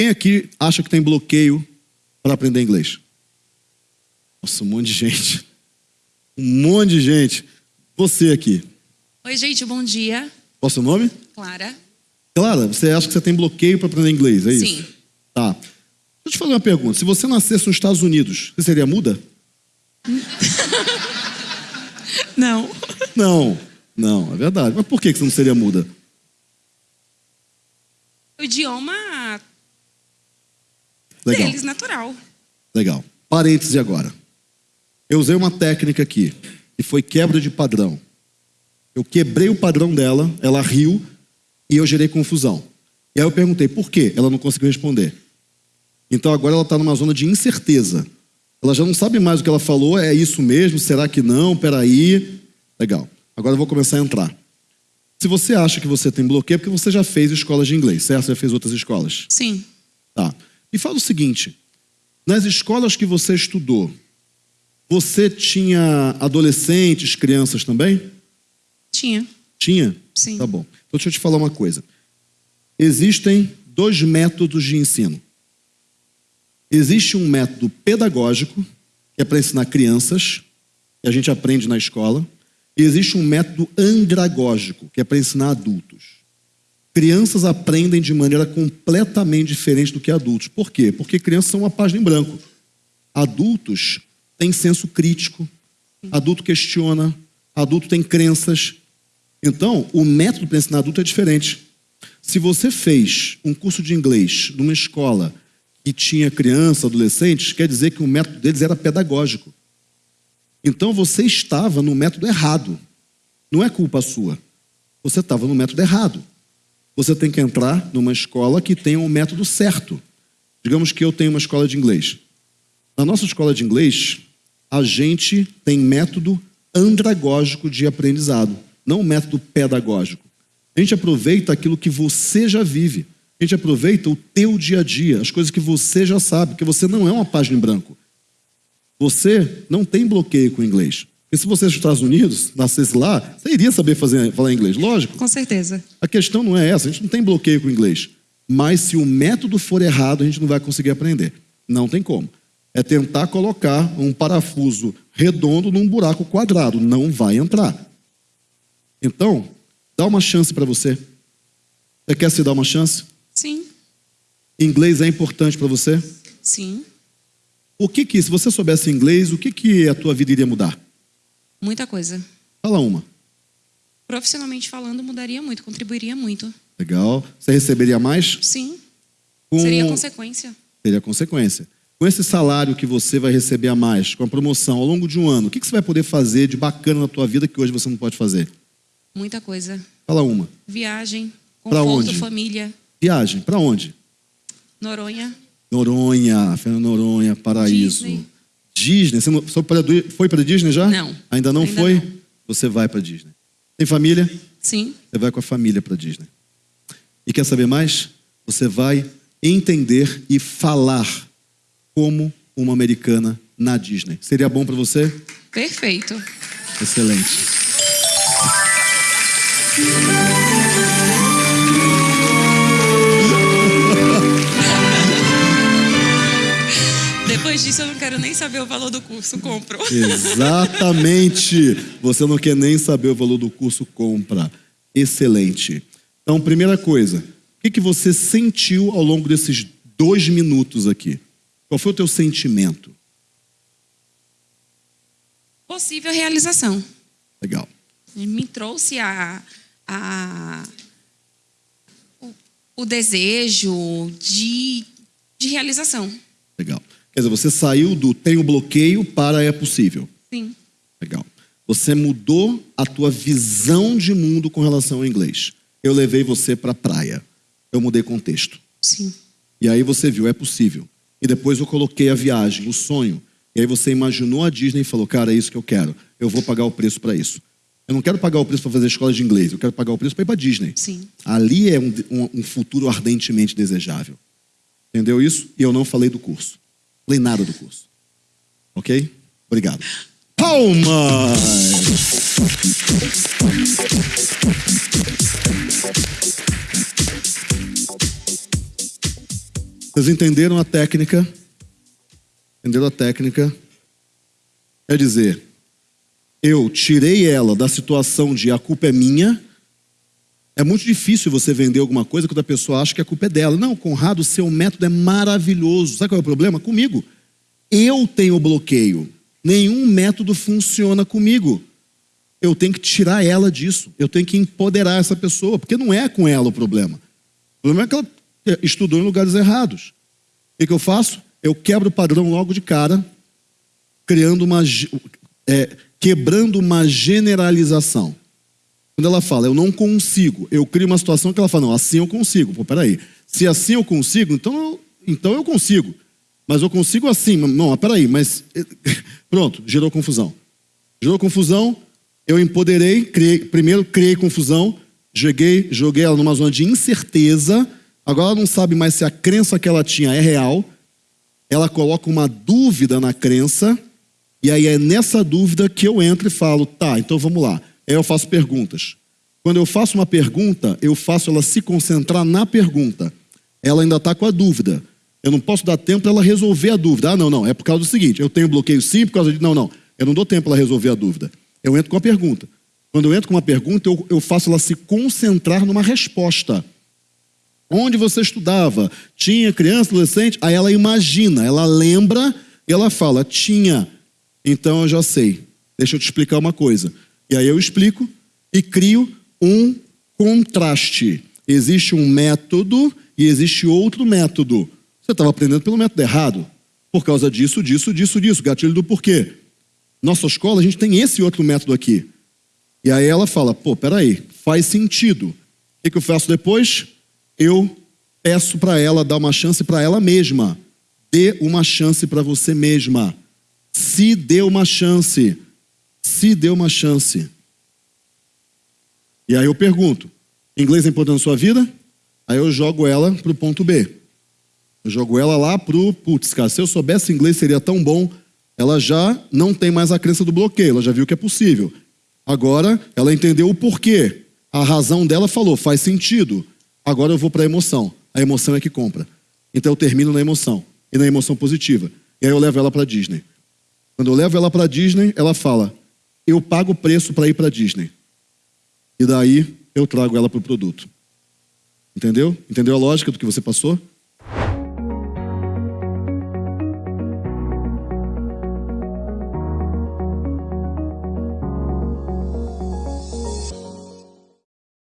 Quem aqui acha que tem bloqueio para aprender inglês? Nossa, um monte de gente. Um monte de gente. Você aqui. Oi, gente, bom dia. Qual é o seu nome? Clara. Clara, você acha que você tem bloqueio para aprender inglês, é isso? Sim. Tá. Deixa eu te fazer uma pergunta. Se você nascesse nos Estados Unidos, você seria muda? Não. Não. Não, é verdade. Mas por que você não seria muda? O idioma Legal. deles, natural. Legal. Parêntese agora. Eu usei uma técnica aqui, que foi quebra de padrão. Eu quebrei o padrão dela, ela riu e eu gerei confusão. E aí eu perguntei por quê? Ela não conseguiu responder. Então agora ela está numa zona de incerteza. Ela já não sabe mais o que ela falou, é isso mesmo? Será que não? Peraí. Legal. Agora eu vou começar a entrar. Se você acha que você tem bloqueio, é porque você já fez escolas de inglês, certo? Você já fez outras escolas. Sim. Tá. Me fala o seguinte: nas escolas que você estudou, você tinha adolescentes, crianças também? Tinha. Tinha? Sim. Tá bom. Então deixa eu te falar uma coisa. Existem dois métodos de ensino. Existe um método pedagógico, que é para ensinar crianças, que a gente aprende na escola, e existe um método andragógico, que é para ensinar adultos. Crianças aprendem de maneira completamente diferente do que adultos. Por quê? Porque crianças são uma página em branco. Adultos têm senso crítico, adulto questiona, adulto tem crenças. Então, o método para ensinar adulto é diferente. Se você fez um curso de inglês numa escola que tinha criança, adolescentes, quer dizer que o método deles era pedagógico. Então você estava no método errado. Não é culpa sua. Você estava no método errado. Você tem que entrar numa escola que tenha um método certo. Digamos que eu tenho uma escola de inglês. Na nossa escola de inglês, a gente tem método andragógico de aprendizado, não método pedagógico. A gente aproveita aquilo que você já vive. A gente aproveita o teu dia a dia, as coisas que você já sabe, porque você não é uma página em branco. Você não tem bloqueio com o inglês. Porque se você é dos Estados Unidos, nascesse lá, você iria saber fazer, falar inglês, lógico. Com certeza. A questão não é essa, a gente não tem bloqueio com o inglês. Mas se o método for errado, a gente não vai conseguir aprender. Não tem como. É tentar colocar um parafuso redondo num buraco quadrado. Não vai entrar. Então, dá uma chance para você. Você quer se dar uma chance? Sim. Inglês é importante para você? Sim. O que que, se você soubesse inglês, o que que a tua vida iria mudar? Muita coisa. Fala uma. Profissionalmente falando, mudaria muito, contribuiria muito. Legal. Você receberia mais? Sim. Com... Seria consequência. Seria consequência. Com esse salário que você vai receber a mais, com a promoção ao longo de um ano, o que você vai poder fazer de bacana na tua vida que hoje você não pode fazer? Muita coisa. Fala uma. Viagem, conforto, onde? família. Viagem. Para onde? Noronha. Noronha, Fernando Noronha, paraíso. Disney. Disney. Você não- foi para Disney já? Não. Ainda não Ainda foi? não. Você vai para Disney. Tem família? Sim. Você vai com a família para Disney. E quer saber mais? Você vai entender e falar como uma americana na Disney. Seria bom para você? Perfeito. Excelente. Nem saber o valor do curso. Compro. Exatamente. Você não quer nem saber o valor do curso, compra. Excelente. Então, primeira coisa, o que, que você sentiu ao longo desses dois minutos aqui? Qual foi o teu sentimento? Possível realização. Legal. me trouxe a, a o, o desejo de, de realização. Quer dizer, você saiu do tenho bloqueio para é possível. Sim. Legal. Você mudou a tua visão de mundo com relação ao inglês. Eu levei você para a praia. Eu mudei contexto. Sim. E aí você viu, é possível. E depois eu coloquei a viagem, o sonho. E aí você imaginou a Disney e falou, cara, é isso que eu quero. Eu vou pagar o preço para isso. Eu não quero pagar o preço para fazer escola de inglês. Eu quero pagar o preço para ir para Disney. Sim. Ali é um, um- um futuro ardentemente desejável. Entendeu isso? E eu não falei do curso. Nada do curso. Ok? Obrigado. Palmas! Vocês entenderam a técnica? Entenderam a técnica? Quer dizer, eu tirei ela da situação de a culpa é minha. É muito difícil você vender alguma coisa quando a pessoa acha que a culpa é dela. Não, Conrado, seu método é maravilhoso. Sabe qual é o problema? Comigo. Eu tenho bloqueio. Nenhum método funciona comigo. Eu tenho que tirar ela disso. Eu tenho que empoderar essa pessoa, porque não é com ela o problema. O problema é que ela estudou em lugares errados. O que eu faço? Eu quebro o padrão logo de cara, criando uma. É, quebrando uma generalização. Quando ela fala, eu não consigo, eu crio uma situação que ela fala, não, assim eu consigo. Pô, peraí. Se assim eu consigo, então eu, então eu consigo. Mas eu consigo assim. Não, peraí, mas. Pronto, gerou confusão. Gerou confusão, eu empoderei, criei, primeiro criei confusão, joguei, joguei ela numa zona de incerteza. Agora ela não sabe mais se a crença que ela tinha é real. Ela coloca uma dúvida na crença, e aí é nessa dúvida que eu entro e falo, tá, então vamos lá. Eu faço perguntas. Quando eu faço uma pergunta, eu faço ela se concentrar na pergunta. Ela ainda está com a dúvida. Eu não posso dar tempo para ela resolver a dúvida. Ah, não, não, é por causa do seguinte, eu tenho bloqueio sim por causa de. Não, não, eu não dou tempo para ela resolver a dúvida. Eu entro com a pergunta. Quando eu entro com uma pergunta, eu, eu faço ela se concentrar numa resposta. Onde você estudava? Tinha criança, adolescente? Aí ela imagina, ela lembra e ela fala: tinha. Então eu já sei. Deixa eu te explicar uma coisa. E aí eu explico e crio um contraste. Existe um método e existe outro método. Você estava aprendendo pelo método errado. Por causa disso, disso, disso, disso. Gatilho do porquê. Nossa escola, a gente tem esse outro método aqui. E aí ela fala: pô, peraí, faz sentido. O que, que eu faço depois? Eu peço para ela dar uma chance para ela mesma. Dê uma chance para você mesma. Se dê uma chance. Se dê uma chance. E aí eu pergunto: inglês é importante na sua vida? Aí eu jogo ela para o ponto B. Eu jogo ela lá para o, putz, cara, se eu soubesse inglês seria tão bom. Ela já não tem mais a crença do bloqueio, ela já viu que é possível. Agora ela entendeu o porquê. A razão dela falou, faz sentido. Agora eu vou para a emoção. A emoção é que compra. Então eu termino na emoção. E na emoção positiva. E aí eu levo ela para Disney. Quando eu levo ela para Disney, ela fala: Eu pago o preço para ir para Disney. E daí eu trago ela para o produto. Entendeu? Entendeu a lógica do que você passou?